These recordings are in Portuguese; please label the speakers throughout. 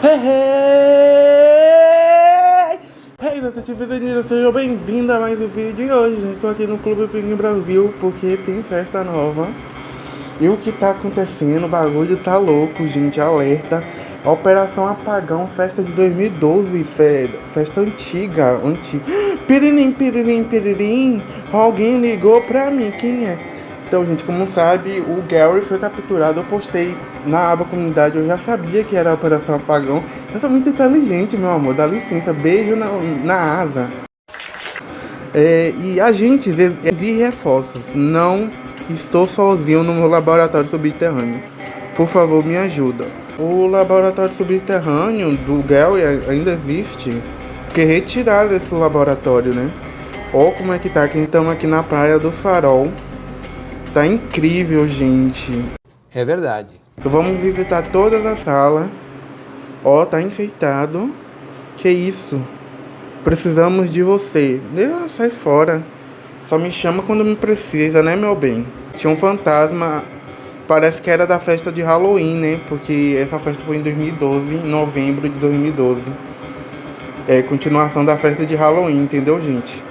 Speaker 1: Hey, hey! Hey, detetives sejam bem-vindos a mais um vídeo. E hoje gente, tô aqui no Clube Pinguim Brasil porque tem festa nova. E o que tá acontecendo, o bagulho tá louco, gente, alerta. Operação Apagão, festa de 2012, fe... festa antiga, antiga Piririm, piririm, piririm, alguém ligou pra mim, quem é? Então, gente, como sabe, o Gary foi capturado. Eu postei na aba comunidade, eu já sabia que era a Operação Apagão. Eu sou muito inteligente, meu amor, dá licença. Beijo na, na asa. É, e agentes, vi reforços. Não estou sozinho no meu laboratório subterrâneo. Por favor, me ajuda. O laboratório subterrâneo do Gary ainda existe. Porque retiraram esse laboratório, né? Olha como é que tá, que estamos aqui na praia do Farol. Tá incrível, gente.
Speaker 2: É verdade.
Speaker 1: Então vamos visitar todas as salas. Ó, tá enfeitado. Que isso? Precisamos de você. Deus, sai fora. Só me chama quando me precisa, né, meu bem? Tinha um fantasma. Parece que era da festa de Halloween, né? Porque essa festa foi em 2012, em novembro de 2012. É continuação da festa de Halloween, entendeu, gente?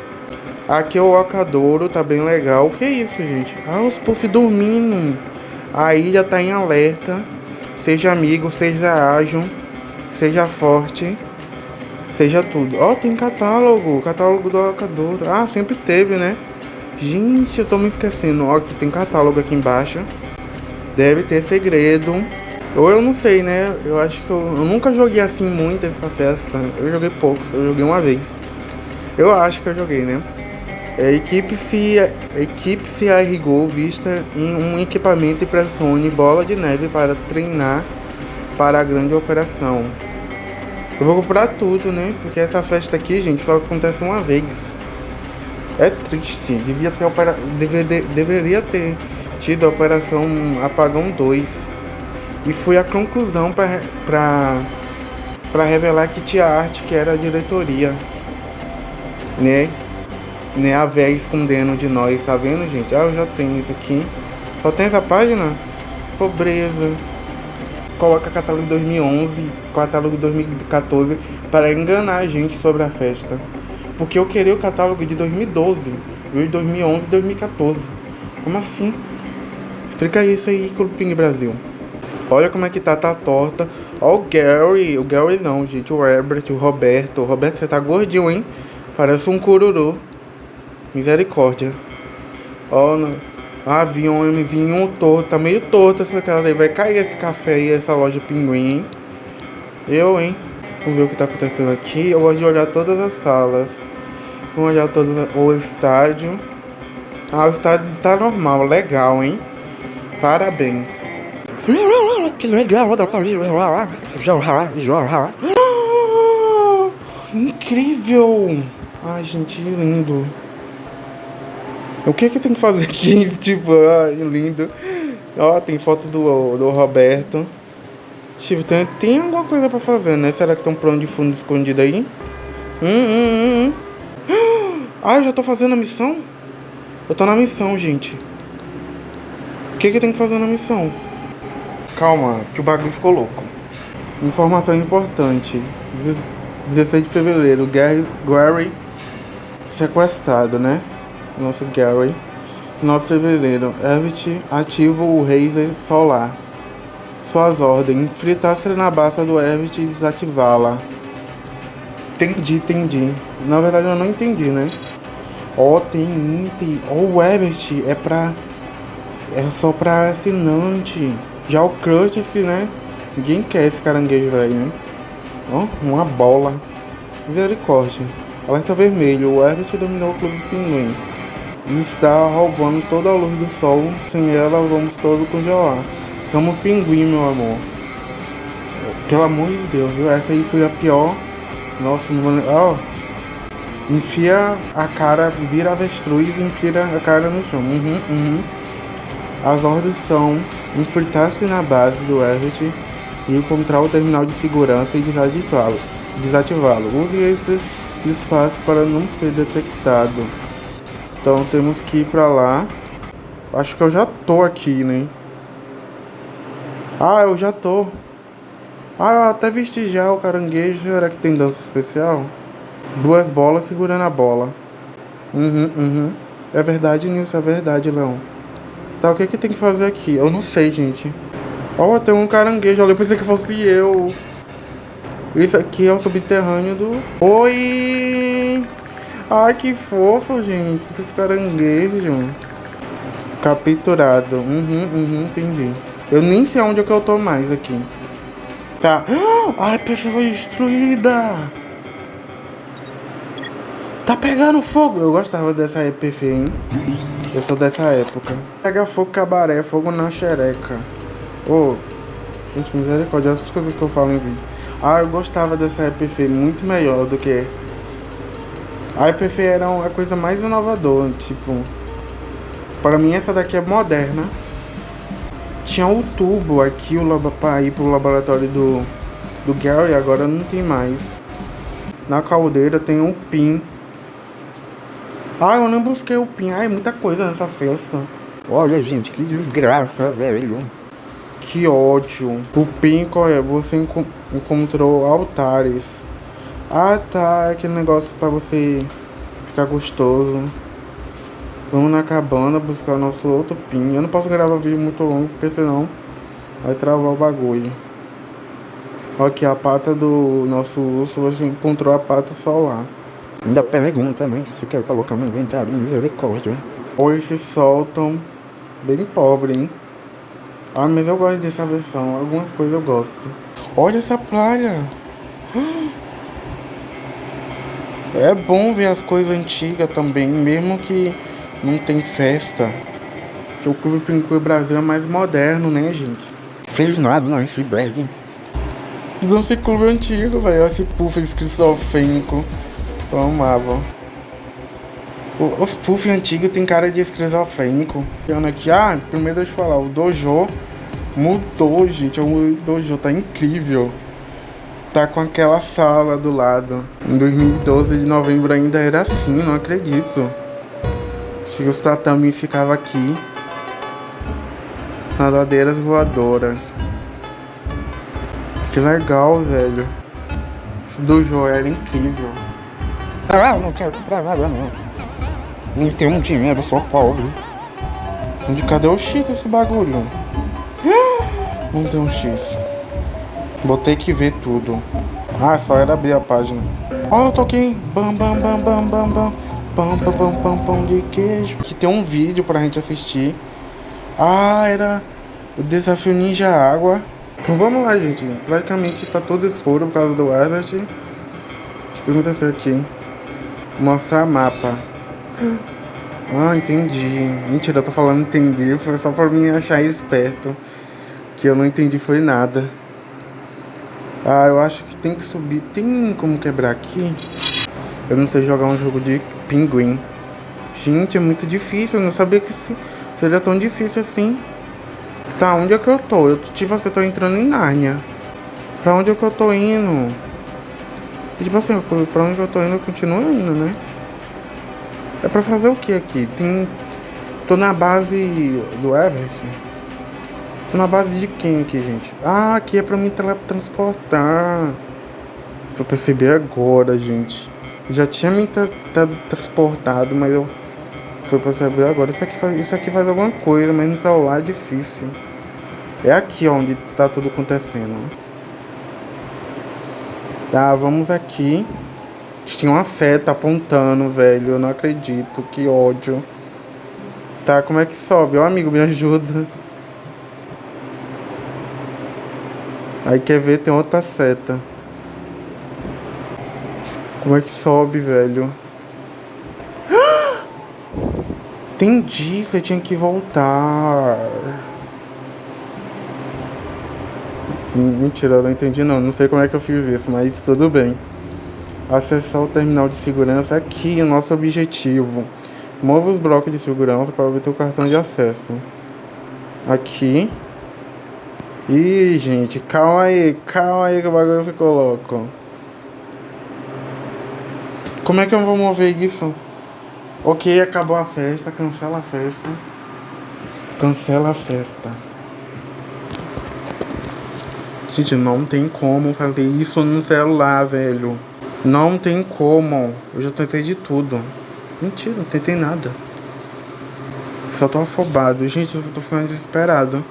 Speaker 1: Aqui é o Ocadouro, tá bem legal. O que é isso, gente? Ah, os puff dormindo. A ilha tá em alerta. Seja amigo, seja ágil, seja forte, seja tudo. Ó, oh, tem catálogo, catálogo do Ocadouro. Ah, sempre teve, né? Gente, eu tô me esquecendo. Ó, aqui tem catálogo aqui embaixo. Deve ter segredo. Ou eu não sei, né? Eu acho que eu, eu nunca joguei assim muito essa festa. Eu joguei poucos, eu joguei uma vez. Eu acho que eu joguei, né? A equipe se, a equipe se arrigou vista em um equipamento pressione bola de neve para treinar para a grande operação. Eu vou comprar tudo, né? Porque essa festa aqui, gente, só acontece uma vez. É triste. Devia ter opera... Deve... Deveria ter tido a operação Apagão 2. E foi a conclusão para revelar que tinha arte que era a diretoria, né? Né, a véia escondendo de nós, tá vendo, gente? Ah, eu já tenho isso aqui. Só tem essa página? Pobreza. Coloca catálogo de 2011, catálogo de 2014 para enganar a gente sobre a festa. Porque eu queria o catálogo de 2012, de 2011 e 2014. Como assim? Explica isso aí, Clube Brasil. Olha como é que tá, tá torta. Ó o Gary, o Gary não, gente, o Herbert, o Roberto. O Roberto, você tá gordinho, hein? Parece um cururu. Misericórdia. Ó, oh, aviãozinho torto. Tá meio torto essa casa aí. Vai cair esse café aí, essa loja Pinguim. Eu, hein? Vamos ver o que tá acontecendo aqui. Eu gosto de olhar todas as salas. Vamos olhar todas o estádio. Ah, o estádio tá normal. Legal, hein? Parabéns. Que legal. Incrível. Ai, gente, lindo. O que que tem que fazer aqui? tipo, ai, lindo. Ó, tem foto do, do Roberto. Tipo, tem, tem alguma coisa pra fazer, né? Será que tem um plano de fundo escondido aí? Hum, hum, hum, hum. Ah, eu já tô fazendo a missão? Eu tô na missão, gente. O que que tem que fazer na missão? Calma, que o bagulho ficou louco. Informação importante. 16 de fevereiro, Gary sequestrado, né? Nosso Gary. 9 de fevereiro, Herbert ativa o Razer Solar. Suas ordens, fritar-se na base do Herbert e desativá-la. Entendi, entendi. Na verdade eu não entendi, né? Ó, oh, tem item. Ó, oh, o Herbert é pra... É só pra assinante. Já o Crush, que, né? Ninguém quer esse caranguejo velho, né? Ó, oh, uma bola. Misericórdia. Alerta vermelho. O Herbert dominou o clube pinguim e está roubando toda a luz do sol. Sem ela, vamos todos congelar. Somos pinguim, meu amor. Pelo amor de Deus? Essa aí foi a pior. Nossa, não vou. Ó. Oh. Enfia a cara, vira avestruz e enfia a cara no chão. Uhum, uhum. As ordens são enfritar-se na base do Everett e encontrar o terminal de segurança e desativá-lo. Desativá-lo. Use esse disfarce para não ser detectado. Então temos que ir pra lá. Acho que eu já tô aqui, né? Ah, eu já tô. Ah, eu até vesti já o caranguejo. Será que tem dança especial? Duas bolas segurando a bola. Uhum, uhum. É verdade, Nilson, é verdade, Leão. Tá, o que que tem que fazer aqui? Eu não sei, gente. Ó, oh, tem um caranguejo ali. Eu pensei que fosse eu. Isso aqui é o subterrâneo do... Oi! Ai, que fofo, gente. Esse caranguejo. Capturado. Uhum, uhum, entendi. Eu nem sei onde é que eu tô mais aqui. Tá. Ai, a peixe foi destruída. Tá pegando fogo. Eu gostava dessa EPF, hein? Eu sou dessa época. Pega fogo cabaré, fogo na xereca. Ô, oh, gente, misericórdia, essas coisas que eu falo em vídeo. Ah, eu gostava dessa EPF muito melhor do que... A EPF era a coisa mais inovadora, tipo... Para mim essa daqui é moderna. Tinha o tubo aqui para ir pro laboratório do, do Gary, agora não tem mais. Na caldeira tem um pin ah, eu não busquei o PIN. Ai, muita coisa nessa festa.
Speaker 2: Olha, gente, que desgraça, velho.
Speaker 1: Que ódio. O PIN, é? Você enco encontrou altares. Ah, tá. É aquele negócio pra você ficar gostoso. Vamos na cabana buscar o nosso outro PIN. Eu não posso gravar vídeo muito longo, porque senão vai travar o bagulho. Aqui, a pata do nosso urso, você encontrou a pata solar.
Speaker 2: Ainda pergunta também se quer colocar no inventário, misericórdia.
Speaker 1: Hoje se soltam bem pobre, hein? Ah, mas eu gosto dessa versão, algumas coisas eu gosto. Olha essa praia! É bom ver as coisas antigas também, mesmo que não tem festa. Que o Clube Pinguim Brasil é mais moderno, né, gente?
Speaker 2: Fez nada não, esse bag.
Speaker 1: Não clube antigo, velho. Esse puff esquizofrênico. Eu amava. Os puff antigos tem cara de esquizofrênico. Olhando aqui, ah, primeiro deixa eu falar, o Dojo mudou, gente. O Dojo tá incrível. Tá com aquela sala do lado. Em 2012 de novembro ainda era assim, não acredito. Chega os tatami ficava aqui. Nadadeiras voadoras. Que legal, velho. Esse dojo era incrível.
Speaker 2: Ah, não quero comprar nada não. Nem tenho dinheiro, sou pobre.
Speaker 1: De cadê o X desse bagulho? Não tem um X. Botei que ver tudo. Ah, só era abrir a página. Ó, oh, eu toquei. Bam, bam, bam, bam, bam, bam. Pam, pam, pam, pam, de queijo. Aqui tem um vídeo pra gente assistir. Ah, era o desafio Ninja Água. Então vamos lá, gente. Praticamente tá todo escuro por causa do Herbert. O que aconteceu aqui? Mostrar mapa. Ah, entendi. Mentira, eu tô falando entender. Foi só pra me achar esperto. Que eu não entendi foi nada. Ah, eu acho que tem que subir. Tem como quebrar aqui? Eu não sei jogar um jogo de pinguim. Gente, é muito difícil. Eu não sabia que seria tão difícil assim. Tá, onde é que eu tô? Eu, tipo, você tô entrando em Nárnia. Pra onde é que eu tô indo? E, tipo assim, pra onde eu tô indo, eu continuo indo, né? É pra fazer o que aqui? Tem... Tô na base do Everest. Tô na base de quem aqui, gente? Ah, aqui é pra me transportar. Vou perceber agora, gente. Já tinha me tra tra transportado, mas eu... Foi perceber agora. Isso aqui, faz, isso aqui faz alguma coisa, mas no celular é difícil. É aqui onde tá tudo acontecendo. Tá, vamos aqui. Tinha uma seta apontando, velho. Eu não acredito. Que ódio. Tá, como é que sobe? Ó, amigo, me ajuda. Aí quer ver, tem outra seta. Como é que sobe, velho? Entendi, você tinha que voltar. Mentira, eu não entendi não. Não sei como é que eu fiz isso, mas tudo bem. Acessar o terminal de segurança aqui, o nosso objetivo. Mova os blocos de segurança para obter o cartão de acesso. Aqui. Ih, gente, calma aí, calma aí que o bagulho ficou louco. Como é que eu vou mover isso? Ok, acabou a festa, cancela a festa. Cancela a festa. Gente, não tem como fazer isso no celular, velho. Não tem como. Eu já tentei de tudo. Mentira, não tentei nada. Só tô afobado. Gente, eu tô ficando desesperado.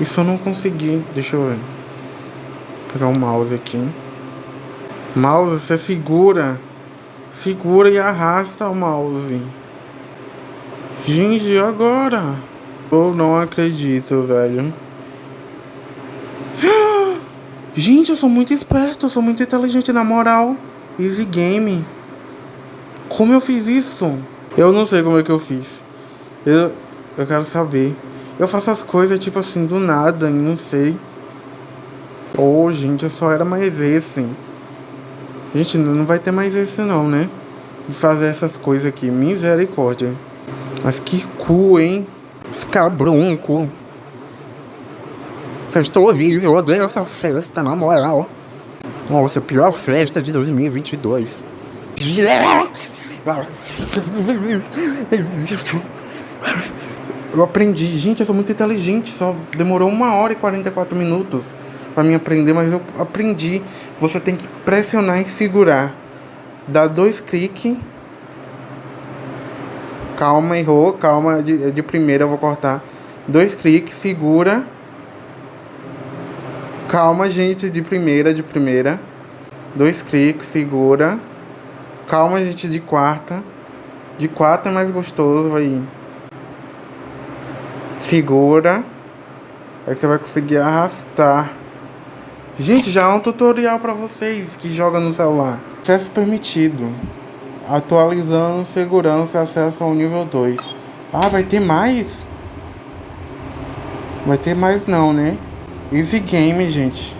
Speaker 1: Isso eu não consegui. Deixa eu. Pegar o mouse aqui. Mouse, você segura. Segura e arrasta o mouse. Gente, agora? Eu não acredito, velho. Gente, eu sou muito esperto, eu sou muito inteligente, na moral. Easy game. Como eu fiz isso? Eu não sei como é que eu fiz. Eu, eu quero saber. Eu faço as coisas tipo assim do nada, não sei. Oh, gente, eu só era mais esse. Gente, não vai ter mais esse não, né? De fazer essas coisas aqui. Misericórdia. Mas que cu, hein?
Speaker 2: Esse cara bronco. Festa horrível, eu odeio essa festa, na moral. Nossa, pior festa de 2022.
Speaker 1: Eu aprendi, gente, eu sou muito inteligente, só demorou uma hora e 44 minutos para mim aprender, mas eu aprendi. Você tem que pressionar e segurar. Dá dois cliques. Calma, errou, calma, de, de primeira eu vou cortar. Dois cliques, segura Calma, gente, de primeira, de primeira. Dois cliques, segura. Calma, gente, de quarta. De quarta é mais gostoso, aí. Segura. Aí você vai conseguir arrastar. Gente, já é um tutorial para vocês que jogam no celular. Acesso permitido. Atualizando segurança acesso ao nível 2. Ah, vai ter mais? Vai ter mais não, né? Easy game, gente.